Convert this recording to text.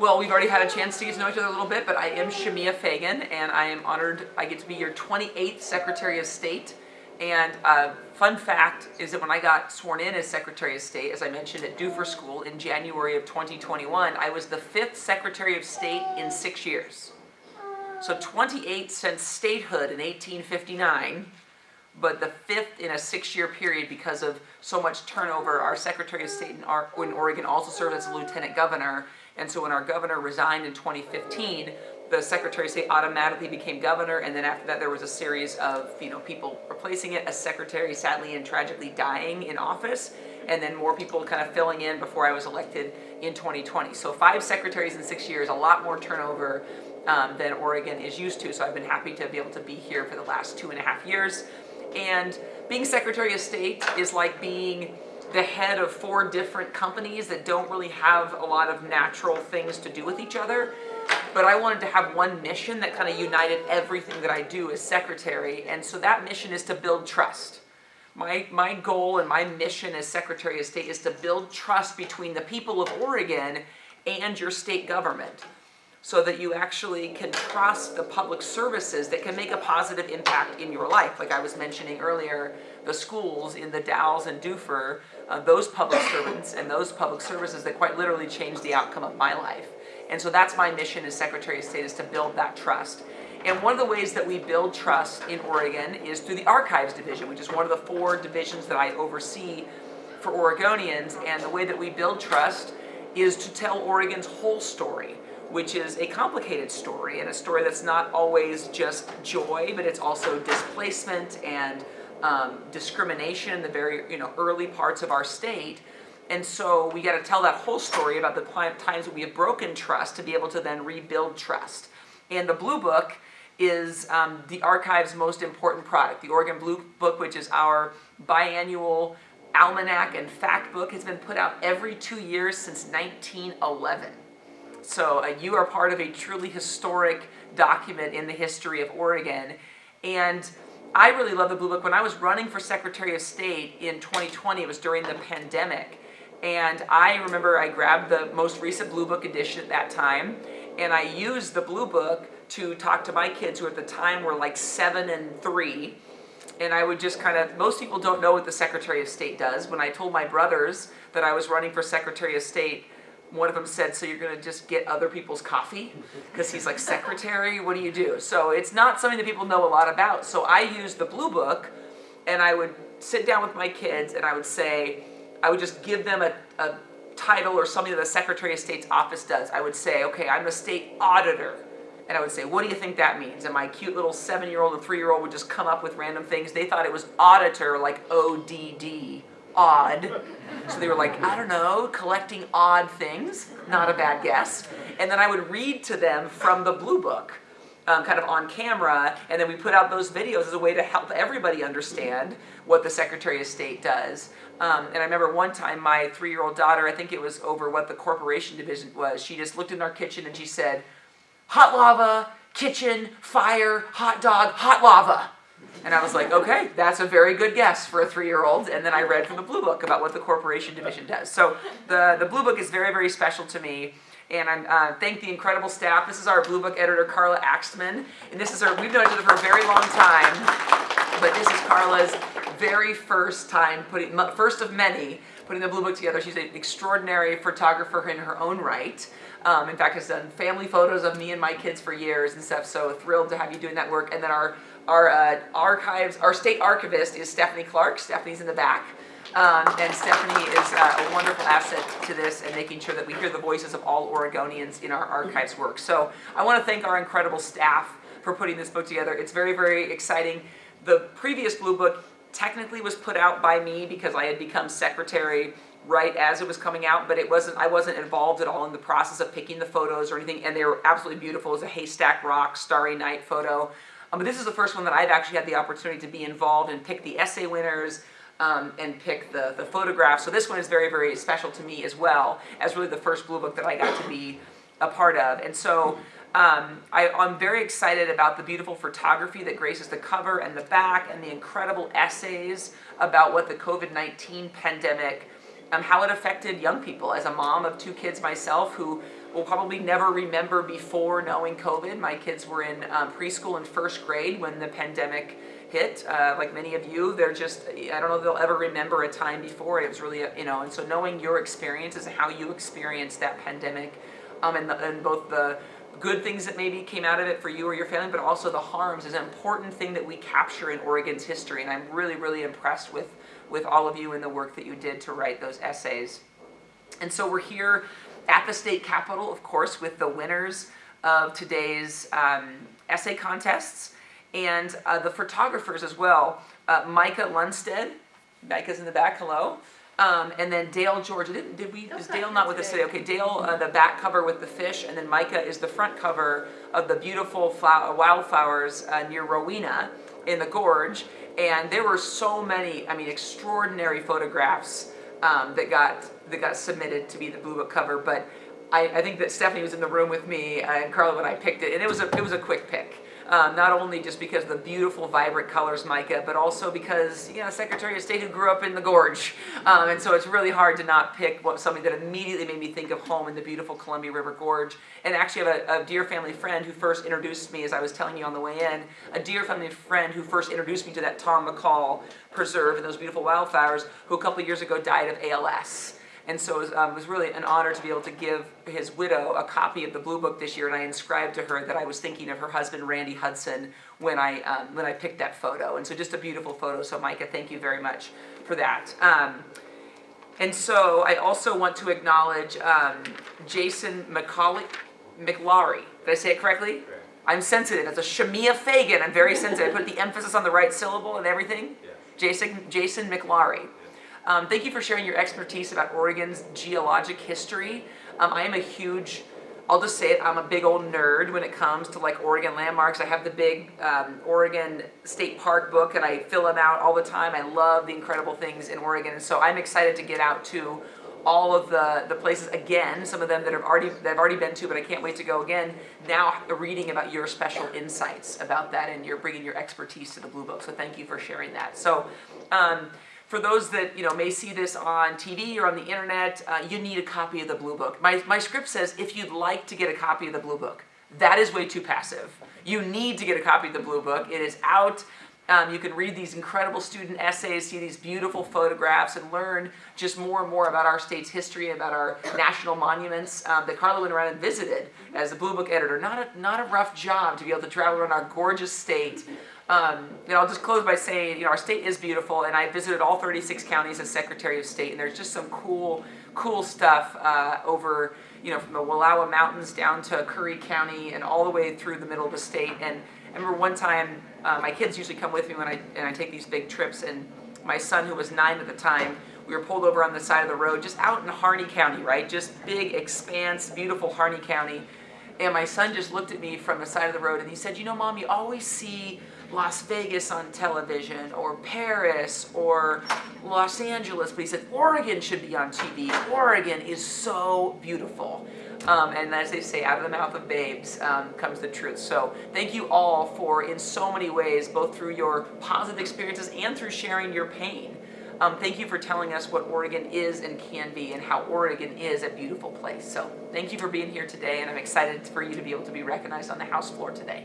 Well, we've already had a chance to get to know each other a little bit, but I am Shemia Fagan, and I am honored I get to be your 28th Secretary of State. And uh, fun fact is that when I got sworn in as Secretary of State, as I mentioned at Dufur School in January of 2021, I was the fifth Secretary of State in six years. So 28 since statehood in 1859, but the fifth in a six-year period because of so much turnover. Our Secretary of State in, our, in Oregon also served as a Lieutenant Governor, and so when our governor resigned in 2015, the Secretary of State automatically became governor, and then after that there was a series of you know people replacing it, a secretary sadly and tragically dying in office, and then more people kind of filling in before I was elected in 2020. So five secretaries in six years, a lot more turnover um, than Oregon is used to, so I've been happy to be able to be here for the last two and a half years. And being Secretary of State is like being the head of four different companies that don't really have a lot of natural things to do with each other. But I wanted to have one mission that kind of united everything that I do as secretary. And so that mission is to build trust. My, my goal and my mission as Secretary of State is to build trust between the people of Oregon and your state government so that you actually can trust the public services that can make a positive impact in your life. Like I was mentioning earlier, the schools in the Dalles and Dufur, uh, those public servants and those public services that quite literally changed the outcome of my life. And so that's my mission as Secretary of State is to build that trust. And one of the ways that we build trust in Oregon is through the Archives Division, which is one of the four divisions that I oversee for Oregonians. And the way that we build trust is to tell Oregon's whole story which is a complicated story and a story that's not always just joy, but it's also displacement and um, discrimination in the very you know early parts of our state. And so we got to tell that whole story about the times that we have broken trust to be able to then rebuild trust. And the Blue Book is um, the archive's most important product. The Oregon Blue Book, which is our biannual almanac and fact book, has been put out every two years since 1911. So uh, you are part of a truly historic document in the history of Oregon. And I really love the Blue Book. When I was running for Secretary of State in 2020, it was during the pandemic. And I remember I grabbed the most recent Blue Book edition at that time, and I used the Blue Book to talk to my kids who at the time were like seven and three. And I would just kind of, most people don't know what the Secretary of State does. When I told my brothers that I was running for Secretary of State, one of them said, so you're going to just get other people's coffee? Mm-hmm. Because he's like, secretary, what do you do? So it's not something that people know a lot about. So I used the Blue Book, and I would sit down with my kids, and I would say, I would just give them a, a title or something that the Secretary of State's office does. I would say, okay, I'm a state auditor. And I would say, what do you think that means? And my cute little seven-year-old and three-year-old would just come up with random things. They thought it was auditor, like O-D-D, odd. So they were like, I don't know, collecting odd things. Not a bad guess. And then I would read to them from the Blue Book. Um, kind of on camera, and then we put out those videos as a way to help everybody understand what the Secretary of State does. Um, and I remember one time my three-year-old daughter, I think it was over what the corporation division was, she just looked in our kitchen and she said, hot lava, kitchen, fire, hot dog, hot lava. And I was like, okay, that's a very good guess for a three-year-old. And then I read from the Blue Book about what the corporation division does. So the, the Blue Book is very, very special to me. And I uh, thank the incredible staff. This is our Blue Book editor, Carla Axtman. And this is our, we've known each other for a very long time. But this is Carla's very first time putting, first of many, putting the Blue Book together. She's an extraordinary photographer in her own right. Um, in fact, has done family photos of me and my kids for years and stuff. So thrilled to have you doing that work. And then our our uh, archives, our state archivist is Stephanie Clark. Stephanie's in the back. Um, and Stephanie is uh, a wonderful asset to this and making sure that we hear the voices of all Oregonians in our archives work. So I want to thank our incredible staff for putting this book together. It's very, very exciting. The previous Blue Book technically was put out by me because I had become secretary right as it was coming out, but it wasn't, I wasn't involved at all in the process of picking the photos or anything, and they were absolutely beautiful. It was a haystack rock, starry night photo. Um, but this is the first one that I've actually had the opportunity to be involved and pick the essay winners um, and pick the, the photographs. So this one is very, very special to me as well, as really the first Blue Book that I got to be a part of. And so um, I, am very excited about the beautiful photography that graces the cover and the back and the incredible essays about what the COVID-19 pandemic, um, how it affected young people. As a mom of two kids myself who will probably never remember before knowing COVID. My kids were in um, preschool and first grade when the pandemic hit. Uh, like many of you, they're just, I don't know if they'll ever remember a time before. It was really, you know, and so knowing your experiences and how you experienced that pandemic um, and, the, and both the good things that maybe came out of it for you or your family, but also the harms is an important thing that we capture in Oregon's history. And I'm really, really impressed with, with all of you and the work that you did to write those essays. And so we're here at the state capitol, of course, with the winners of today's um, essay contests and uh, the photographers as well. Uh, Micah Lundstead, Micah's in the back, hello. Um, and then Dale George, did, did we, is Dale not with us today? Okay, Dale, uh, the back cover with the fish, and then Micah is the front cover of the beautiful flower, wildflowers uh, near Rowena in the gorge. And there were so many, I mean, extraordinary photographs um, that got that got submitted to be the Blue Book cover. But I, I think that Stephanie was in the room with me and Carla when I picked it, and it was a it was a quick pick. Um, not only just because of the beautiful, vibrant colors, Micah, but also because, you know, Secretary of State who grew up in the gorge. Um, and so it's really hard to not pick what something that immediately made me think of home in the beautiful Columbia River Gorge. And actually I have a, a dear family friend who first introduced me, as I was telling you on the way in, a dear family friend who first introduced me to that Tom McCall preserve and those beautiful wildflowers, who a couple years ago died of ALS. And so it was, um, it was, really an honor to be able to give his widow a copy of the Blue Book this year, and I inscribed to her that I was thinking of her husband, Randy Hudson, when I, um, when I picked that photo. And so just a beautiful photo, so Micah, thank you very much for that. Um, and so I also want to acknowledge um, Jason McCauley, McLaury. Did I say it correctly? I'm sensitive. It's a Shemia Fagan. I'm very sensitive. I put the emphasis on the right syllable and everything. Yeah. Jason, Jason McLaury. Um, thank you for sharing your expertise about Oregon's geologic history. Um, I am a huge, I'll just say it, I'm a big old nerd when it comes to like Oregon landmarks. I have the big um, Oregon State Park book and I fill them out all the time. I love the incredible things in Oregon. And so I'm excited to get out to all of the, the places again, some of them that I've already that I've already been to, but I can't wait to go again. Now reading about your special insights about that and you're bringing your expertise to the Blue Book. So thank you for sharing that. So. Um, for those that you know may see this on TV or on the internet, uh, you need a copy of the Blue Book. My, my script says if you'd like to get a copy of the Blue Book. That is way too passive. You need to get a copy of the Blue Book. It is out. Um, you can read these incredible student essays, see these beautiful photographs, and learn just more and more about our state's history, about our national monuments um, that Carla went around and visited as the Blue Book editor. Not a, not a rough job to be able to travel around our gorgeous state um, I'll just close by saying, you know, our state is beautiful, and I visited all 36 counties as Secretary of State, and there's just some cool, cool stuff uh, over, you know, from the Wallowa Mountains down to Curry County and all the way through the middle of the state. And I remember one time, uh, my kids usually come with me when I, and I take these big trips, and my son, who was nine at the time, we were pulled over on the side of the road, just out in Harney County, right? Just big expanse, beautiful Harney County. And my son just looked at me from the side of the road and he said, you know, Mom, you always see Las Vegas on television or Paris or Los Angeles, but he said Oregon should be on TV. Oregon is so beautiful. Um, and as they say, out of the mouth of babes um, comes the truth. So thank you all for, in so many ways, both through your positive experiences and through sharing your pain. Um, thank you for telling us what Oregon is and can be and how Oregon is a beautiful place. So thank you for being here today and I'm excited for you to be able to be recognized on the House floor today.